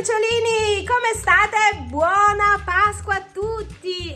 cucciolini, come state? Buona Pasqua a!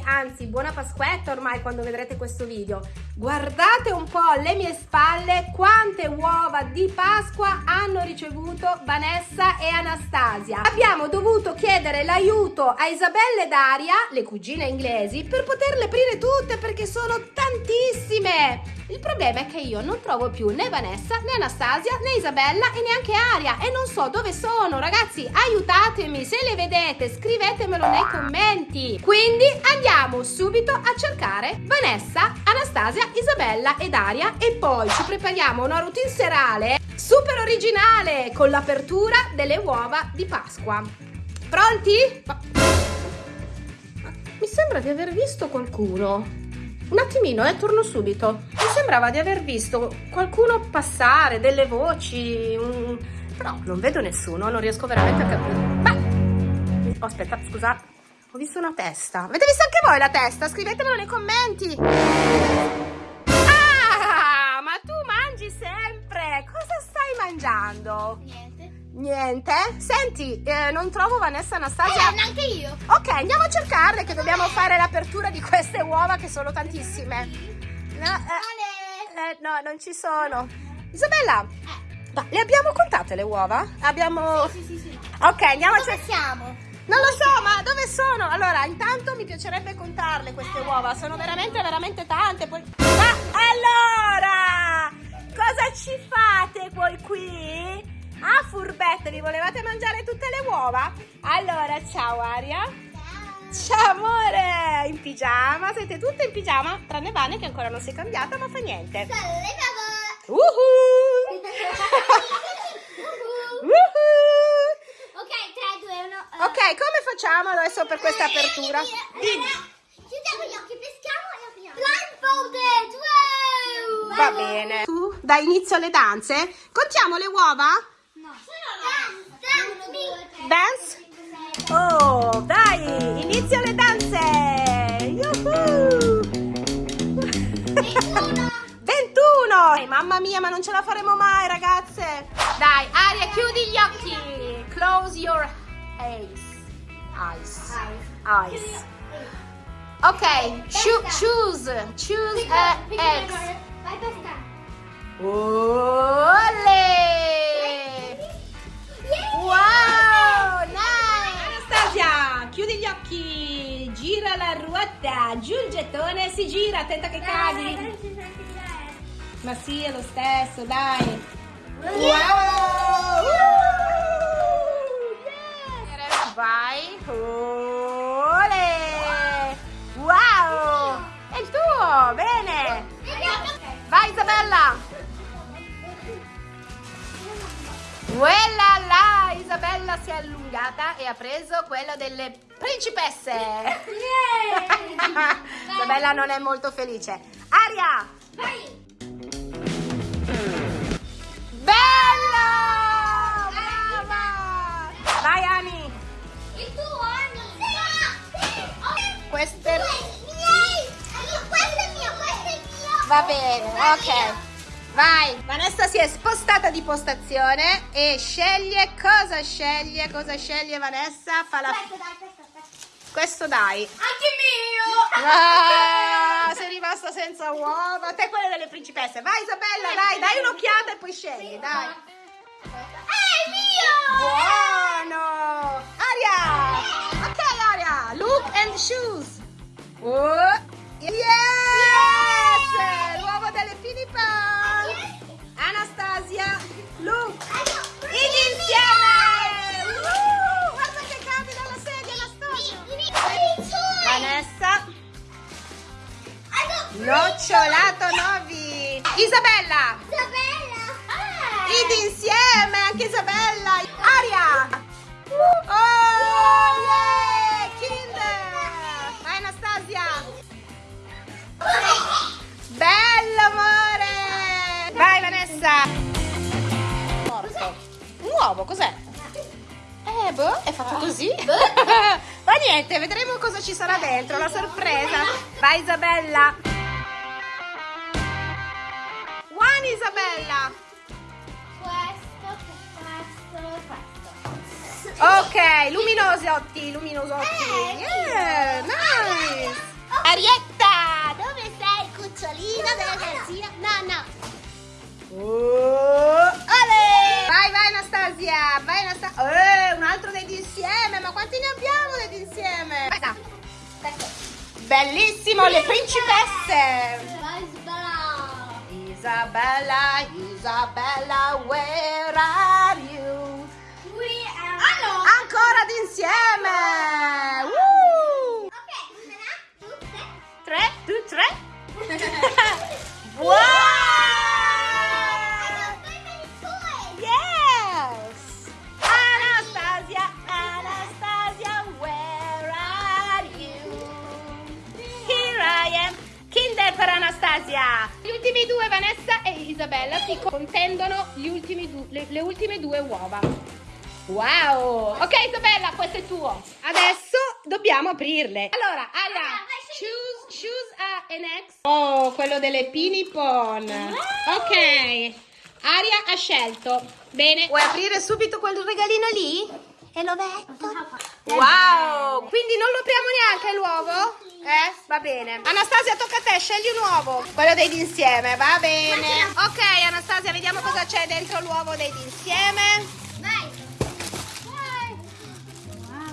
Anzi, buona Pasquetta ormai quando vedrete questo video. Guardate un po' alle mie spalle quante uova di Pasqua hanno ricevuto Vanessa e Anastasia. Abbiamo dovuto chiedere l'aiuto a Isabella e Daria, le cugine inglesi, per poterle aprire tutte perché sono tantissime! Il problema è che io non trovo più né Vanessa, né Anastasia, né Isabella e neanche Aria e non so dove sono. Ragazzi, aiutatemi, se le vedete scrivetemelo nei commenti. Quindi andiamo subito a cercare Vanessa, Anastasia, Isabella ed Aria e poi ci prepariamo una routine serale super originale con l'apertura delle uova di Pasqua. Pronti? Mi sembra di aver visto qualcuno. Un attimino, eh, torno subito. Mi sembrava di aver visto qualcuno passare, delle voci, un... però non vedo nessuno, non riesco veramente a capire. Ma... Oh, aspetta, scusa, ho visto una testa. Avete visto anche voi la testa? Scrivetemelo nei commenti. Ah, ma tu mangi sempre. Cosa stai mangiando? Niente. Niente? Senti, eh, non trovo Vanessa Anastasia. Eh, neanche io. Ok, andiamo a cercarle che dobbiamo fare l'apertura di queste uova che sono tantissime. No, eh, eh, no non ci sono. Isabella, ma le abbiamo contate le uova? Abbiamo... Sì, sì, sì. Ok, andiamo a Dove cercare... Non lo so, ma dove sono? Allora, intanto mi piacerebbe contarle queste uova. Sono veramente, veramente tante. Poi... Ma allora, cosa ci fate voi qui? Ah, furbette, vi volevate mangiare tutte le uova? Allora, ciao Aria. Ciao amore, in pigiama, siete tutte in pigiama, tranne Vane che ancora non si è cambiata, ma fa niente. Uhu! Uhu! Ok, come facciamo adesso per questa apertura? Dimmi. Chiudiamo gli occhi, peschiamo e apriamo. Wow! Va bene. Tu dai inizio alle danze? Contiamo le uova? No. Dance, Oh, dai, inizio le danze! Yuhu! 21. 21! Eh, mamma mia, ma non ce la faremo mai, ragazze! Dai, Aria, chiudi gli occhi! Eyes. Ok, choo- choose. Choose a egg. Vai pescare. Olè! Wow, nice! Anastasia, chiudi gli occhi, gira la ruota, giù il gettone, si gira, attenta che cadi. Ma sì, è lo stesso, dai. Wow! Vai. Olè! Isabella! Quella là, Isabella si è allungata e ha preso quello delle principesse. Isabella non è molto felice. Aria! Vai! Bello! Brava! Vai Ani! Il tuo, Ani! Questo è... Va bene, ok. Vai! Vanessa si è spostata di postazione e sceglie cosa sceglie, cosa sceglie Vanessa? Fa la... Questo dai, questo, questo. Questo dai. Anche mio! Ah, sei rimasta senza uova. Te quelle delle principesse. Vai Isabella, dai, dai un'occhiata e poi scegli, dai. È mio! Buono! Aria! Ok Aria, look and shoes. Oh, yes! Pinipan. Anastasia, look. Ed insieme! Uh, guarda che cade dalla sedia Anastasia. Vanessa, nocciolato Novi. Isabella, Isabella! Ah! insieme, anche Isabella. Aria. Oh, yeah, ci sarà dentro, la sorpresa. Vai Isabella. One Isabella. Questo, questo, questo. Ok, luminosotti, luminosotti. Eh, Yeah, nice. Arietta, dove sei, cucciolino della gazzina? No, no. Oh, ale! Vai, vai Anastasia, vai Anastasia. Eh, un altro dei insieme, ma quanti ne abbiamo dei insieme? Questa. Bellissimo, le principesse. Sbara. Isabella, Isabella, where Gli ultimi due, Vanessa e Isabella, si contendono gli ultimi du- le, le ultime due uova. Wow! Ok Isabella, questo è tuo. Adesso dobbiamo aprirle. Allora, scegli choose, choose a, an ex. Oh, quello delle Pinipon. Ok. Aria ha scelto. Bene. Vuoi aprire subito quel regalino lì? E lo metto. Wow! Quindi non lo apriamo neanche l'uovo? Eh? Va bene. Anastasia, tocca a te, scegli un uovo. Quello dei d'insieme, va bene. Ok, Anastasia, vediamo cosa c'è dentro l'uovo dei d'insieme. Vai.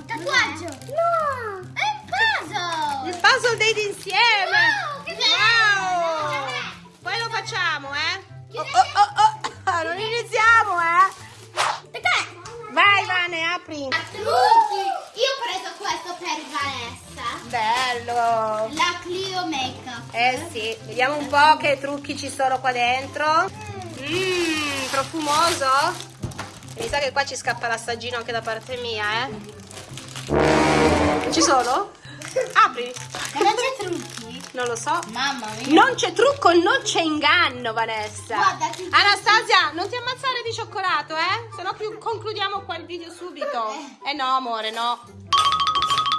Tatuaggio. No. È un puzzle. Il puzzle dei d'insieme. Wow, che Wow! bello. Poi lo facciamo, eh? Oh, oh, oh, oh. Non iniziamo, eh? Vai, Vane, apri. A trucchi. Io ho preso questo per Vanessa. Bello. La Clio Makeup. Eh sì, vediamo un po' che trucchi ci sono qua dentro. Mmm, profumoso. Mi sa che qua ci scappa l'assaggino anche da parte mia, eh. Ci sono? Apri. Non c'è trucchi? Non lo so. Mamma mia. Non c'è trucco, non c'è inganno, Vanessa. Guarda, ti- Anastasia, non ti ammazzare di cioccolato, eh? Se no concludiamo qua il video subito. Eh no, amore, no.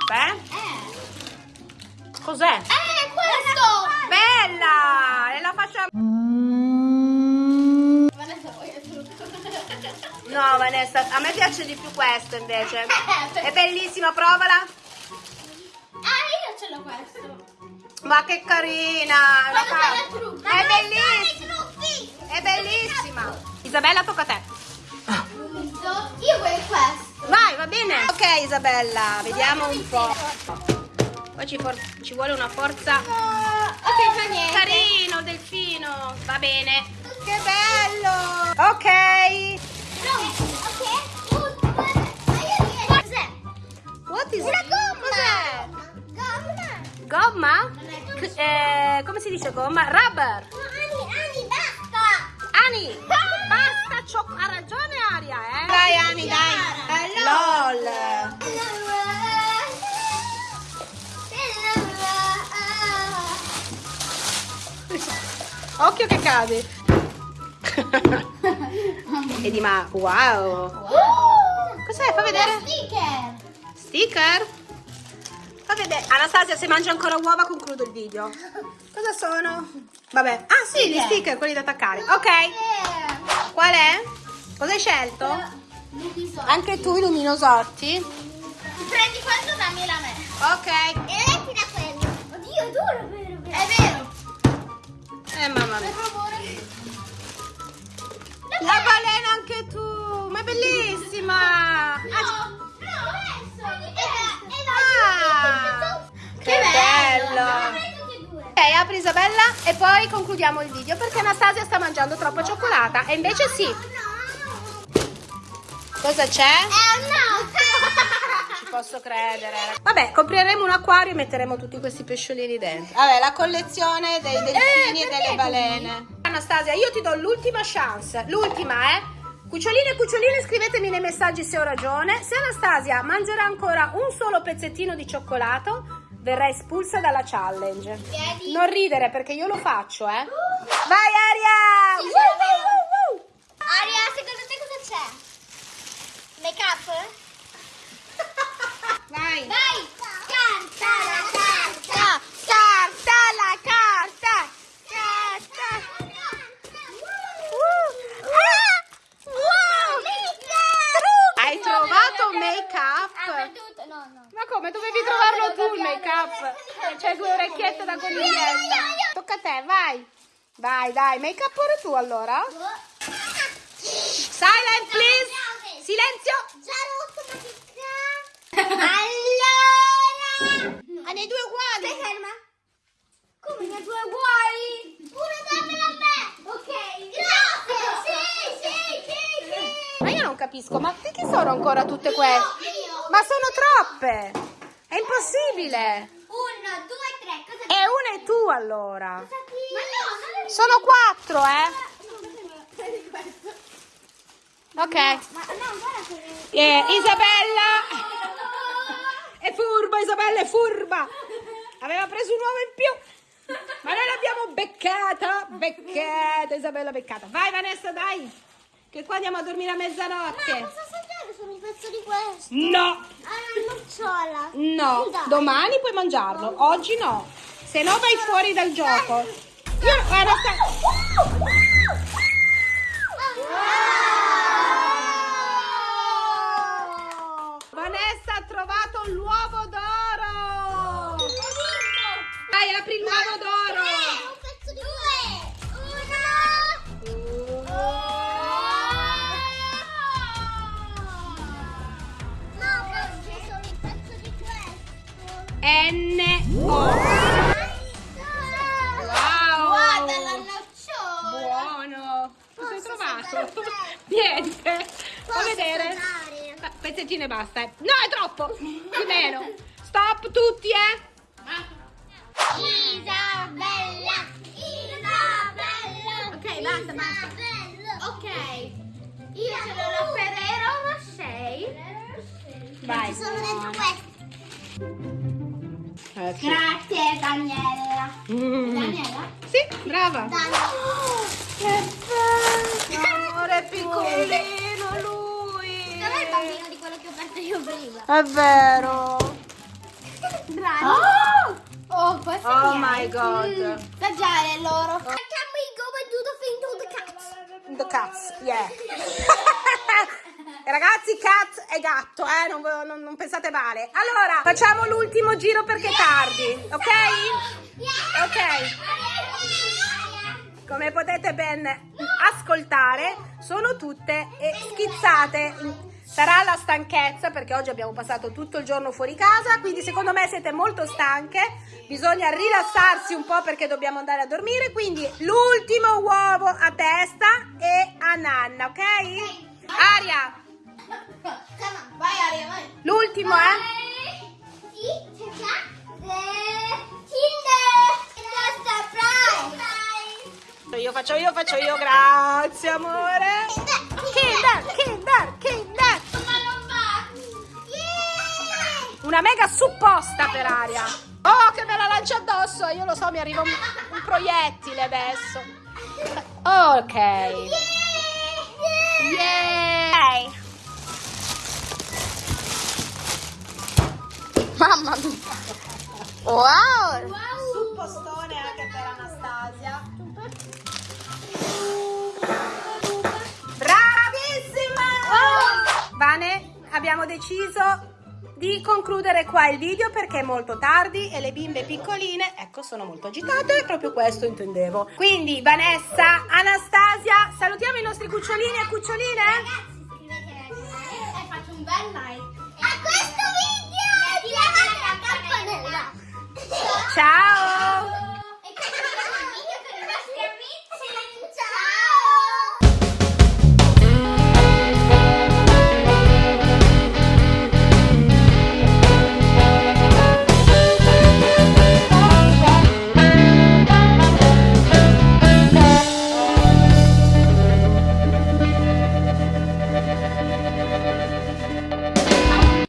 Beh, Eh. cos'è? Eh, questo. Bella! E la facciamo... Vanessa, il trucco? No, Vanessa, a me piace di più questo invece. Eh, È bellissima, provala. Ah, io ce l'ho questo. Ma che carina! La il trucco. È bellissima! È bellissima! Isabella, tocca a te. Io voglio questo. Vai, va bene? Ok, Isabella, vediamo un po'. Poi ci, ci vuole una forza. Ok, fa niente. Carino, delfino. Va bene. Che bello! Ok. Ma? What is Una gomma. Gomma. Gomma? Eh, come si dice gomma? Rubber. No, Ani, Ani, basta. Ani, basta, ciò- ha ragione Aria, eh? Dai Ani, dai. LOL. Occhio che cade. e di ma, wow. Cos'è? Fa vedere. sticker. Sticker? Fa vedere. Anastasia, se mangia ancora uova concludo il video. Cosa sono? Vabbè. Ah sì, gli Sticker. sticker, quelli da attaccare. Ok. Qual è? Cosa hai scelto? Anche tu i luminosotti? Prendi questo, dammi la me. Ok. E metti da quello. Oddio, è duro, vero? È vero. Eh mamma Per mia. favore. La balena anche tu, ma è bellissima. No, no, adesso. Ah, che bello. Apri Isabella e poi concludiamo il video perché Anastasia sta mangiando troppa cioccolata e invece sì. Cosa c'è? È un no. Ci posso credere. Vabbè, compreremo un acquario e metteremo tutti questi pesciolini dentro. Vabbè, la collezione dei delfini e delle balene. Anastasia, io ti do l'ultima chance. L'ultima, eh. Cuccioline e cuccioline, scrivetemi nei messaggi se ho ragione. Se Anastasia mangerà ancora un solo pezzettino di cioccolato, verrà espulsa dalla challenge. Vedi? Non ridere perché io lo faccio, eh. Vai Aria! Sì, woo, woo, woo. Aria, secondo te cosa c'è? Make up? Vai. Vai! Carta la carta! Carta, carta, la carta. Carta. Uh. Ah! Wow! Hai trovato make make up? perduto. No, no. Ma come? Dovevi trovarlo tu il make up? C'hai due orecchiette da coniglietta. Tocca a te, vai. Vai, dai, make up pure tu allora. Silent, please. Silenzio. Allora. Ha ne due uguali. Stai ferma. Come ne due uguali? Uno dammelo a me. Ok. Grazie. Sì, sì, sì, sì. Ma io non capisco, ma che sono ancora tutte queste? Ma sono troppe. È impossibile. Uno, due, tre. Cosa E una è tu allora. Ma no, Sono quattro, eh. Ok. Eh, Isabella. È furba, Isabella è furba. Aveva preso un uovo in più. Ma noi l'abbiamo beccata. Beccata, Isabella beccata. Vai Vanessa, dai. Che qua andiamo a dormire a mezzanotte. Solo un pezzo di questo? No, Ah, una nocciola. no. Dai. Domani puoi mangiarlo. Oggi no. Se no vai fuori dal gioco. Io, guarda, sta- Vanessa ha trovato l'uovo d'oro. Dai, apri l'uovo d'oro. Questo. N O. Wow. Guarda la nocciola. Buono. Cosa hai trovato? Niente. Posso vedere. assaggiare? Ah, Pezzettino e basta. eh. No, è troppo. Di meno. Stop tutti, eh. Isabella. Isabella. Ok, basta, basta. Isabella. Ok. Io sono la Ferrero Rocher. Vai. Ci sono dentro questi. Eh, sì. Grazie Daniela. Mm. Daniela? Sì, brava. Daniela. Che bello. Amore piccolino lui. Non è il bambino di quello che ho aperto io prima. È vero. Bravi. Oh, Oh, questo Oh è my God. Assaggiare loro. Can we go and do the thing to the cats? The cats, yeah. Ragazzi, cat e gatto, eh? Non, non- non pensate male. Allora, facciamo l'ultimo giro perché è tardi, ok? Ok. Come potete ben ascoltare, sono tutte schizzate. Sarà la stanchezza perché oggi abbiamo passato tutto il giorno fuori casa, quindi secondo me siete molto stanche. Bisogna rilassarsi un po' perché dobbiamo andare a dormire. Quindi l'ultimo uovo a testa e a nanna, ok? Aria, Vai Aria, vai. l'ultimo, eh? Io faccio io, faccio io, grazie amore. Kinder, Kinder, Kinder. Una mega supposta per aria. Oh, che me la lancia addosso. Io lo so, mi arriva un, un proiettile adesso. Ok. Yeah. Mamma mia. Wow. Suppostone anche per Anastasia. Bravissima! Vane, abbiamo deciso di concludere qua il video perché è molto tardi e le bimbe piccoline, ecco, sono molto agitate e proprio questo intendevo. Quindi Vanessa, Anastasia, salutiamo i nostri cucciolini e cuccioline. Ragazzi, iscrivetevi al canale e faccio un bel like.